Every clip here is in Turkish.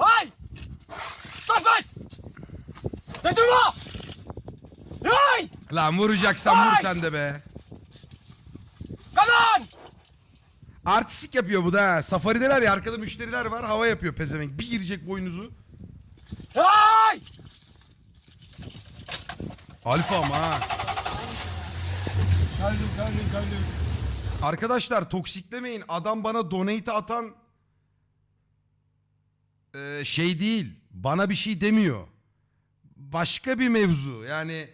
Hey! Stop it! Sen durma! Hey! Lan vuracaksan vur Ay! sen de be. On! Artistik yapıyor bu da. ha. Safarideler ya arkada müşteriler var. Hava yapıyor pezevenk. Bir girecek boynuzu. Hey! Alfa ama ha. Geldim, geldim, geldim. Arkadaşlar toksiklemeyin. Adam bana donate atan Ee, şey değil. Bana bir şey demiyor. Başka bir mevzu. Yani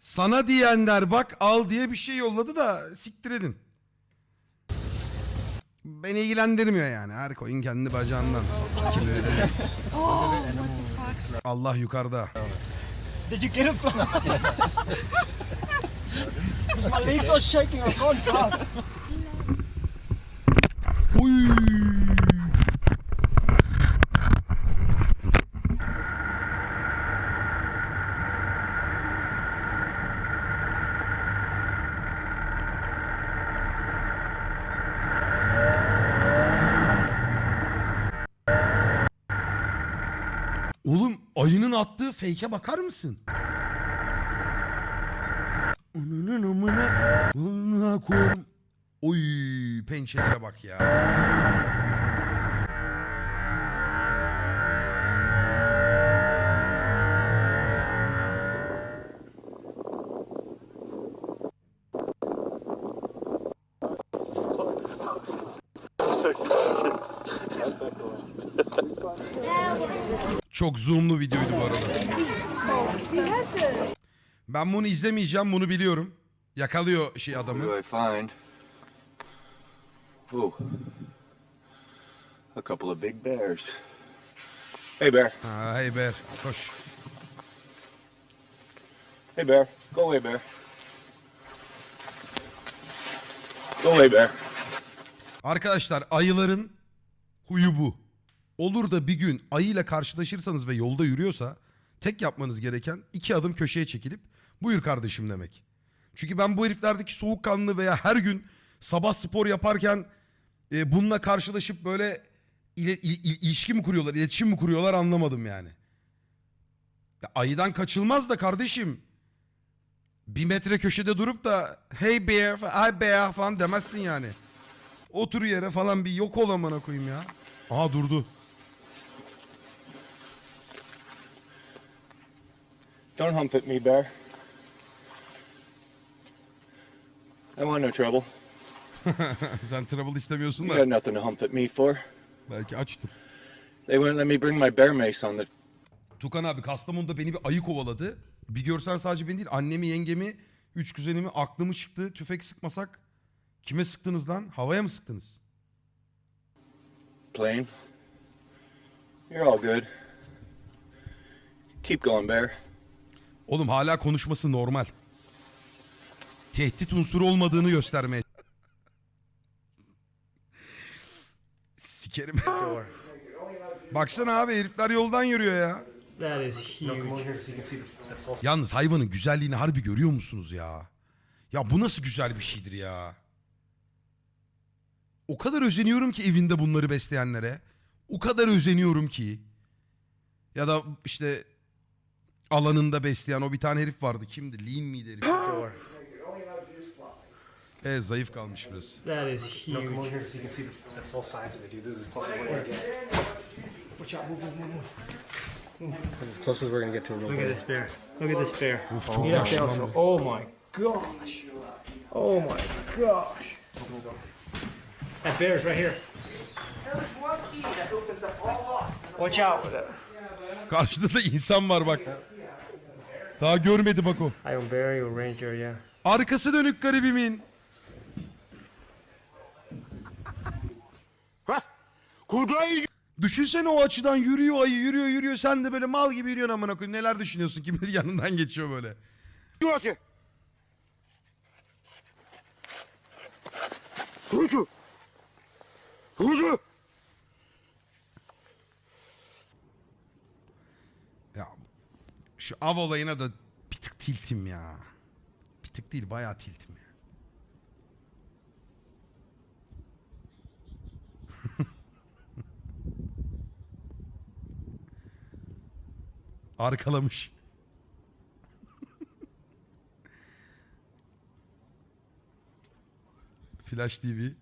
sana diyenler bak al diye bir şey yolladı da siktir edin. Beni ilgilendirmiyor yani. Her koyun kendi bacağından. Sikimli dedi. Allah yukarıda. Did you get it from? My legs are shaking. I can't drive. Uy. Oğlum ayının attığı fake'e bakar mısın? Ananın amına. Oy pençelere bak ya. Çok zoomlu videoydu bu arada. Ben bunu izlemeyeceğim, bunu biliyorum. Yakalıyor şey adamı. Ooh. A couple of big bears. Hey, bear. Ha, hey Ber, koş. Hey, bear. Go away, bear. Go away, bear. Arkadaşlar ayıların huyu bu. Olur da bir gün ayıyla karşılaşırsanız ve yolda yürüyorsa tek yapmanız gereken iki adım köşeye çekilip buyur kardeşim demek. Çünkü ben bu heriflerdeki soğukkanlı veya her gün sabah spor yaparken e, bununla karşılaşıp böyle ile, il- il- ilişki mi kuruyorlar, iletişim mi kuruyorlar anlamadım yani. Ya ayıdan kaçılmaz da kardeşim. Bir metre köşede durup da hey bear, hi bear falan demezsin yani. Otur yere falan bir yok ol amına koyayım ya. Aha durdu. Don't hump at me, bear. I want no trouble. Sen trouble istemiyorsun You da. got nothing to hump at me for. Belki açtır. They wouldn't let me bring my bear mace on the. Tukan abi Kastamonu'da beni bir ayı kovaladı. Bir görsen sadece beni değil annemi yengemi, üç kuzenimi aklımı çıktı. Tüfek sıkmasak kime sıktınız lan? Havaya mı sıktınız? plane. You're all good. Keep going, bear. Oğlum hala konuşması normal. Tehdit unsuru olmadığını göstermeye. Sikerim. Baksana abi herifler yoldan yürüyor ya. That is huge. Yalnız hayvanın güzelliğini harbi görüyor musunuz ya? Ya bu nasıl güzel bir şeydir ya? O kadar özeniyorum ki evinde bunları besleyenlere. O kadar özeniyorum ki. Ya da işte alanında besleyen o bir tane herif vardı. Kimdi? Lean miydi herif? Door. Evet zayıf kalmış biraz. That is No, come over huge. here so you can see the, the full size of it, dude. This is as close as we're gonna get. Watch out, move, move, move, move. This is as close as we're gonna get to a real Look at bear. this bear. Look at this bear. Of çok also. bu. Oh my gosh. Oh my gosh. That bear's right here. Watch out for that. Karşıda da insan var bak. Daha görmedi bak o. Iron bear, you ranger, yeah. Arkası dönük garibimin. Düşünsene o açıdan yürüyor ayı yürüyor yürüyor sen de böyle mal gibi yürüyorsun amına koyayım neler düşünüyorsun kim bilir yanından geçiyor böyle. Ya şu av olayına da bir tık tiltim ya. Bir tık değil bayağı tiltim ya. Arkalamış. Flash TV.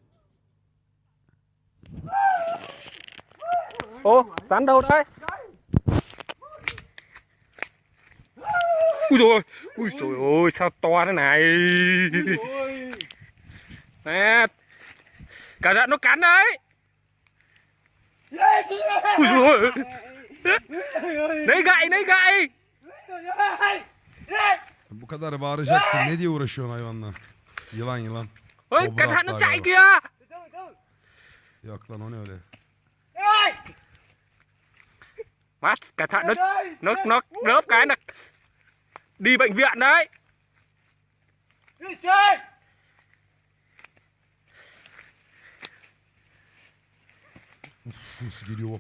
Ô, rắn đâu đấy? Ui rồi, ui trời ơi, sao to thế này? Nè, cả giận nó cắn đấy. Ui rồi, lấy gậy, lấy gậy. Bu kadar bağıracaksın. Ne diye uğraşıyorsun hayvanla? Yılan yılan. Hatta chạy galiba. kìa. Yok lan o ne öyle. Mắt, cẩn thận nó nó nó rớp cái là đi bệnh viện đấy.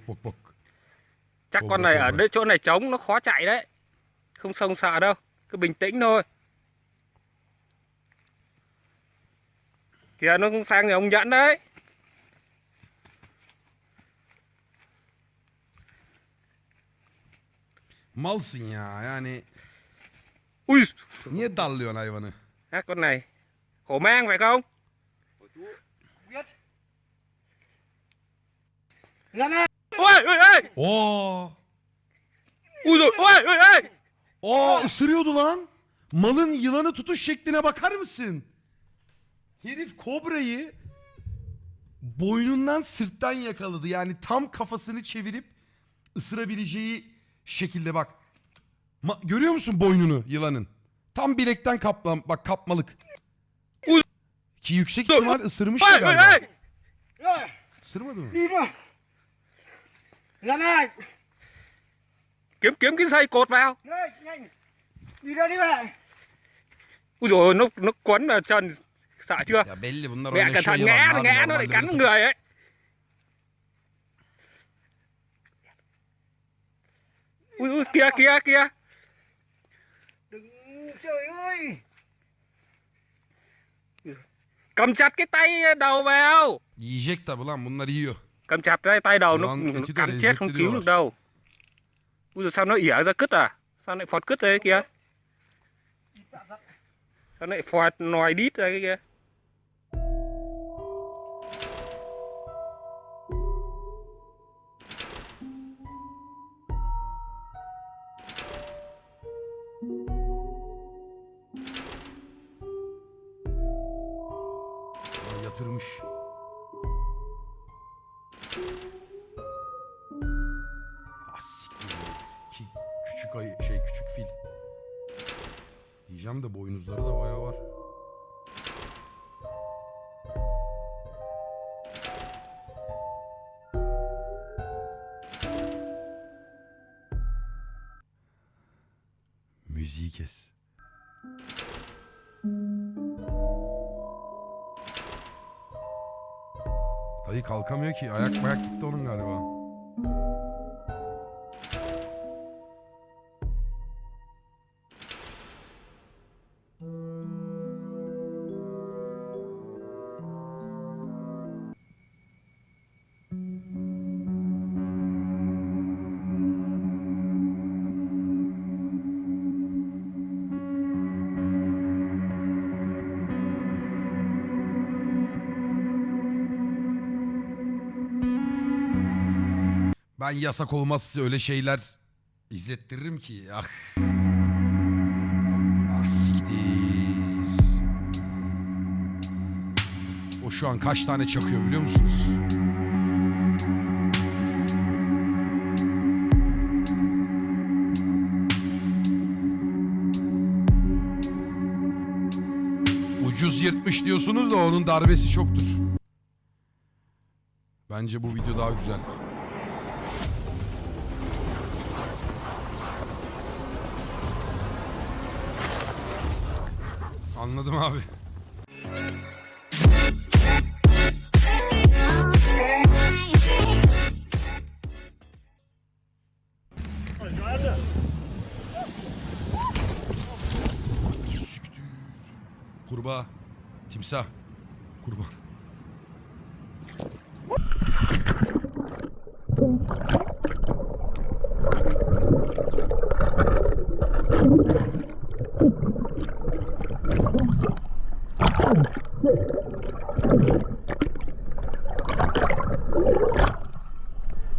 Bak bak. Chắc con này ở đây chỗ này trống nó khó chạy đấy. Không sông sợ đâu, cứ bình tĩnh thôi. Kìa nó sang nhà ông Nhẫn đấy. Malsın ya yani. Ui, Niye dallıyorsun hayvanı? à, con này khổ mang phải không? Ôi, ôi, ôi, Oo. ui rồi, ôi, ôi, ısırıyordu lan. Malın yılanı tutuş şekline bakar mısın? Herif kobrayı boynundan sırttan yakaladı. Yani tam kafasını çevirip ısırabileceği şekilde bak. Ma- görüyor musun boynunu yılanın? Tam bilekten kaplan bak kapmalık. Ki yüksek ihtimal ısırmış ôi, galiba. Isırmadı mı? Ra này. Kiếm kiếm cái dây cột vào. Đây, nhanh. Đi ra đi mẹ. Ui rồi nó nó quấn vào chân sợ chưa? Ya belli bunlar Mẹ cẩn thận ngã, ngã nó lại cắn người ấy. Ui, ui kìa kìa kìa. Trời ơi. Cầm chặt cái tay đầu vào. Yiyecek tabi lan bunlar yiyor. Cầm chặt tay tay đầu nó, Ulan, nó de cắn chết không cứu được đâu. Ui rồi sao nó ỉa ra cứt à? Sao lại phọt cứt đấy kìa? Sao lại phọt nòi đít ra cái kia? Bayağı var. Müziği kes. Dayı kalkamıyor ki. Ayak bayak gitti onun galiba. Ben yasak olmazsa öyle şeyler izlettiririm ki. Ah. Ah siktir. O şu an kaç tane çakıyor biliyor musunuz? Ucuz yırtmış diyorsunuz da onun darbesi çoktur. Bence bu video daha güzel. Anladım abi. Siktir. Kurbağa. Timsah. Kurban.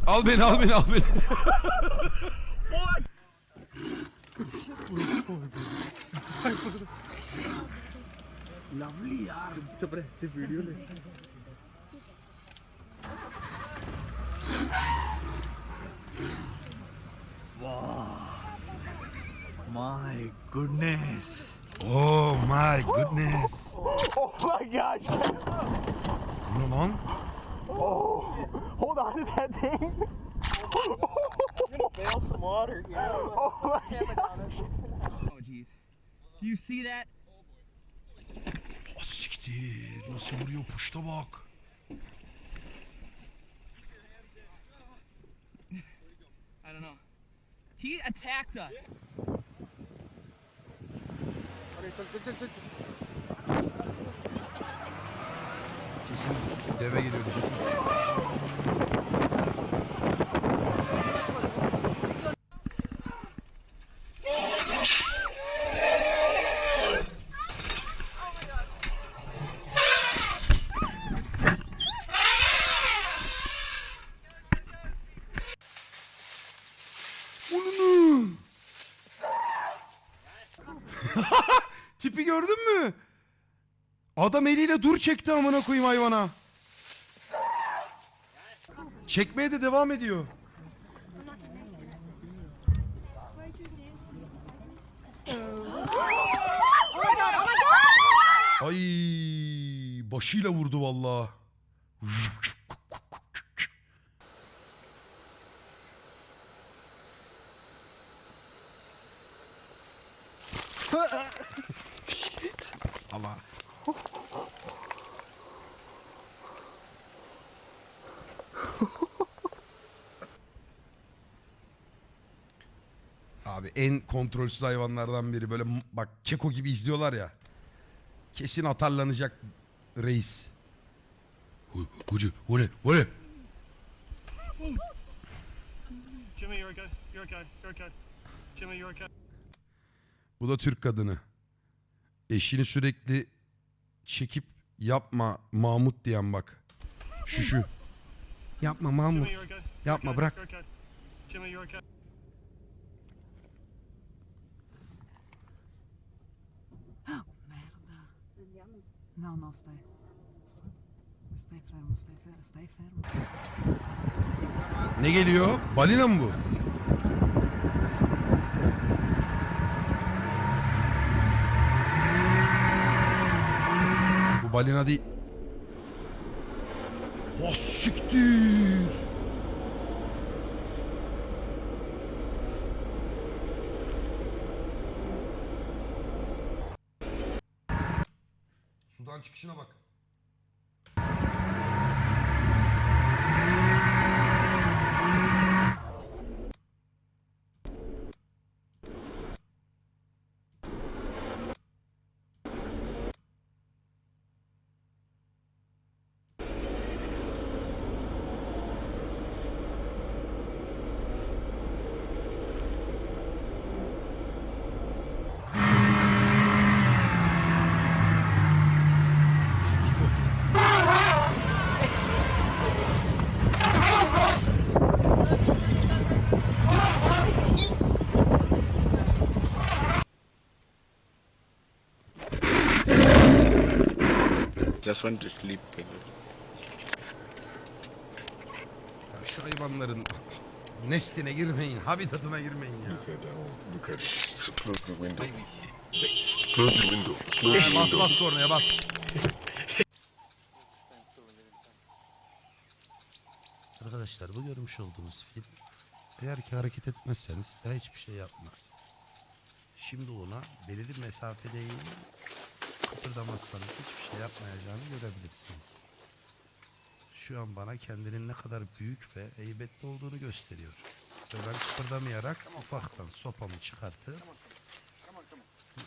Al beni al beni al beni. My goodness. Oh my goodness. Oh my gosh. Bu ne Oh, Hold on to that thing. You're gonna bail some water. Oh my god. Oh jeez. Do you see that? Siktir. Nasıl vuruyor puşta bak. I don't know. He attacked us. Kesin deve geliyor diyecektim. Adam eliyle dur çekti amına koyayım hayvana. Çekmeye de devam ediyor. Ay başıyla vurdu vallahi. Sala. Abi en kontrolsüz hayvanlardan biri. Böyle bak keko gibi izliyorlar ya. Kesin atarlanacak reis. Hoca, o ne? O ne? Jimmy, you're okay. You're okay. You're okay. Jimmy, you're okay. Bu da Türk kadını. Eşini sürekli çekip yapma Mahmut diyen bak. Şu şu. Yapma Mahmut. Yapma, bırak. No, no, stai. Stai fermo, stai fermo, stai fermo. Ne geliyor? Balina mı bu? Bu balina değil. Ha siktir. Sudan çıkışına bak. Just want to sleep. Ya şu hayvanların nestine girmeyin, habitatına girmeyin ya. Look at that one. Look at it. So close the window. Close the window. Close the Bas window. bas kornaya bas. Arkadaşlar bu görmüş olduğunuz film eğer ki hareket etmezseniz size hiçbir şey yapmaz. Şimdi ona belirli mesafedeyin kıpırdamazsanız hiçbir şey yapmayacağını görebilirsiniz. Şu an bana kendinin ne kadar büyük ve heybetli olduğunu gösteriyor. Ve ben kıpırdamayarak ufaktan sopamı çıkartıp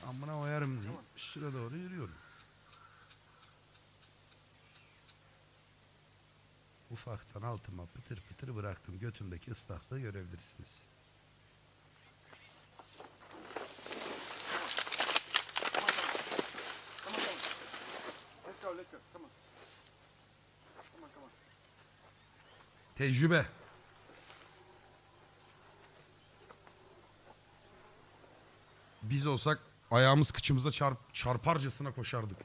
amına koyarım diye üstüne doğru yürüyorum. Ufaktan altıma pıtır pıtır bıraktım. Götümdeki ıslaklığı görebilirsiniz. Let's go. Come on. Come on, come on. Tecrübe. Biz olsak ayağımız kıçımıza çarp, çarparcasına koşardık.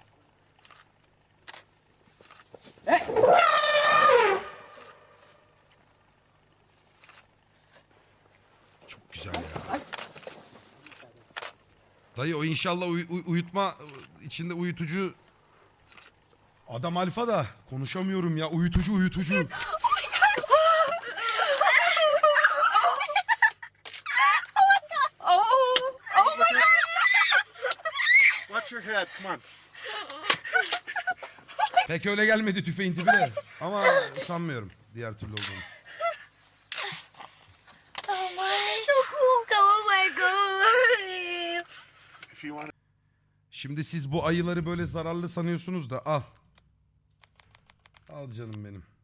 Çok güzel ya. Dayı o inşallah uy- uy- uyutma içinde uyutucu Adam alfa da konuşamıyorum ya uyutucu uyutucu. Oh, oh my! Watch your head. Come on. Pek öyle gelmedi tüfeğin tipi de. Ama sanmıyorum diğer türlü olduğunu. Oh my, so cool! Go away, go away! If you want Şimdi siz bu ayıları böyle zararlı sanıyorsunuz da al. Al canım benim.